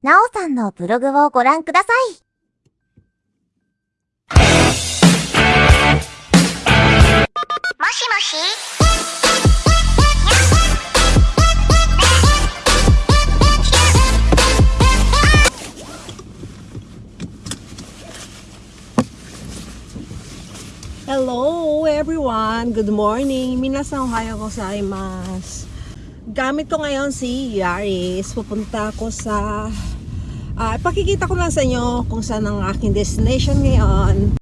なおさんのブログをご覧ください。もしもし Hello everyone! Good morning! 皆さんおはようございます。gamit ko ngayon si Yaris. Pupunta ko sa... Uh, ah, pakikita ko lang sa inyo kung saan ang aking destination ngayon.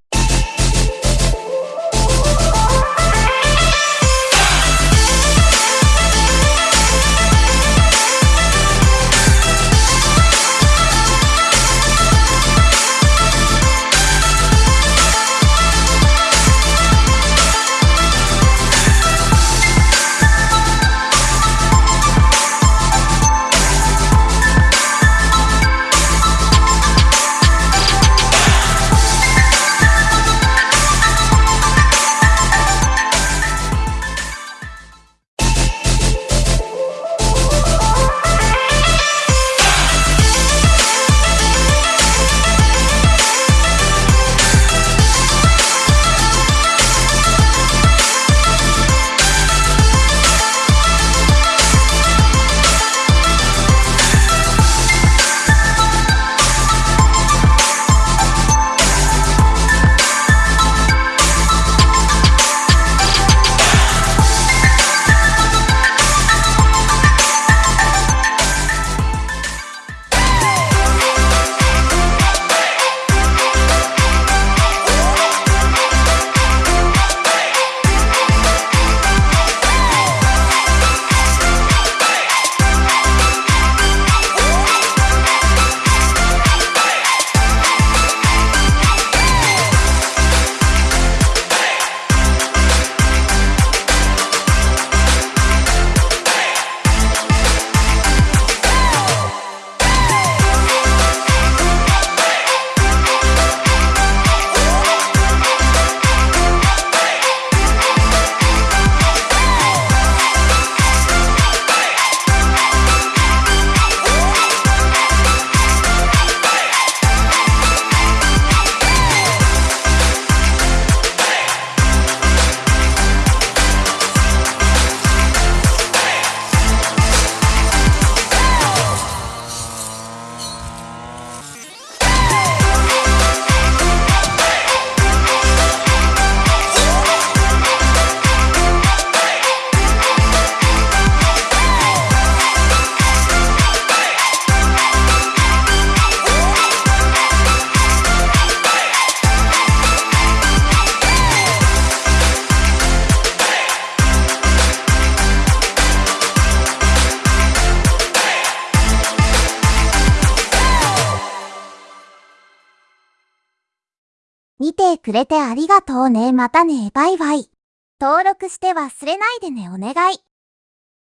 見てくれてありがとうね。またね。バイバイ。登録して忘れないでね。お願い。